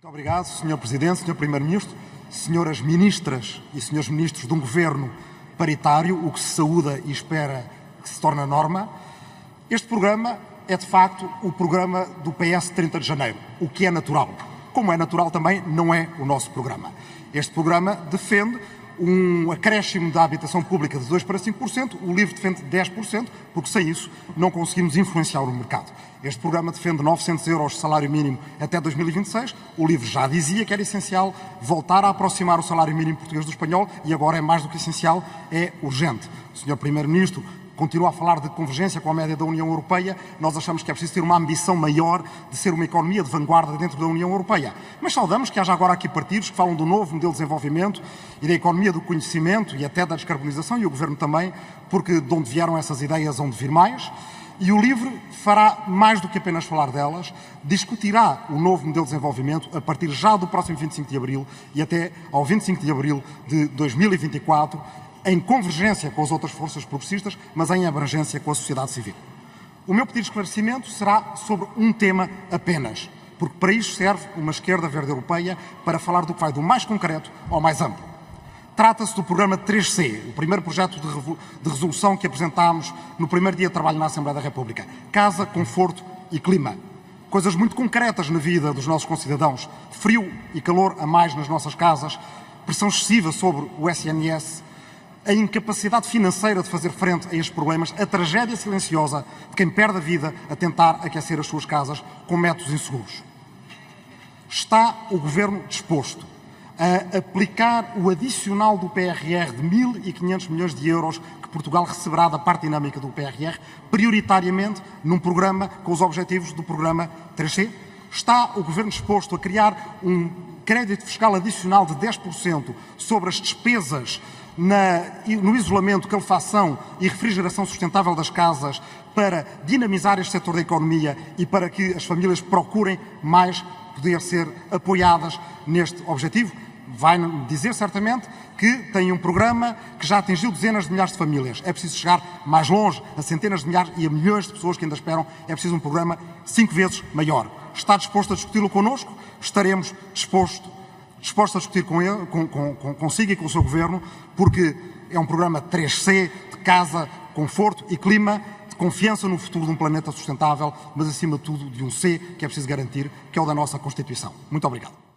Muito obrigado, Sr. Presidente, Sr. Primeiro-Ministro, Senhoras Ministras e Senhores Ministros de um Governo paritário, o que se saúda e espera que se torne a norma. Este programa é, de facto, o programa do PS 30 de Janeiro, o que é natural. Como é natural também, não é o nosso programa. Este programa defende um acréscimo da habitação pública de 2% para 5%, o LIVRE defende 10%, porque sem isso não conseguimos influenciar o mercado. Este programa defende 900 euros de salário mínimo até 2026. O LIVRE já dizia que era essencial voltar a aproximar o salário mínimo português do espanhol e agora é mais do que essencial, é urgente. O Sr. Primeiro-Ministro continua a falar de convergência com a média da União Europeia, nós achamos que é preciso ter uma ambição maior de ser uma economia de vanguarda dentro da União Europeia. Mas saudamos que haja agora aqui partidos que falam do novo modelo de desenvolvimento e da economia do conhecimento e até da descarbonização, e o Governo também, porque de onde vieram essas ideias, onde vir mais. E o LIVRE fará mais do que apenas falar delas, discutirá o novo modelo de desenvolvimento a partir já do próximo 25 de abril e até ao 25 de abril de 2024, em convergência com as outras forças progressistas, mas em abrangência com a sociedade civil. O meu pedido de esclarecimento será sobre um tema apenas, porque para isso serve uma esquerda verde europeia para falar do que vai do mais concreto ao mais amplo. Trata-se do programa 3C, o primeiro projeto de, resolução que apresentámos no primeiro dia de trabalho na Assembleia da República. Casa, conforto e clima. Coisas muito concretas na vida dos nossos concidadãos. Frio e calor a mais nas nossas casas, pressão excessiva sobre o SNS, a incapacidade financeira de fazer frente a estes problemas, a tragédia silenciosa de quem perde a vida a tentar aquecer as suas casas com métodos inseguros. Está o Governo disposto a aplicar o adicional do PRR de 1.500 milhões de euros que Portugal receberá da parte dinâmica do PRR, prioritariamente num programa com os objetivos do programa 3C? Está o Governo disposto a criar um crédito fiscal adicional de 10% sobre as despesas na, no isolamento, calefação e refrigeração sustentável das casas para dinamizar este setor da economia e para que as famílias procurem mais poder ser apoiadas neste objetivo? Vai dizer certamente que tem um programa que já atingiu dezenas de milhares de famílias. É preciso chegar mais longe, a centenas de milhares e a milhões de pessoas que ainda esperam. É preciso um programa cinco vezes maior. Está disposto a discuti-lo connosco? Estaremos dispostos disposto a discutir com ele, com, com, com, consigo e com o seu governo, porque é um programa 3C de casa, conforto e clima, de confiança no futuro de um planeta sustentável, mas acima de tudo de um C que é preciso garantir, que é o da nossa Constituição. Muito obrigado.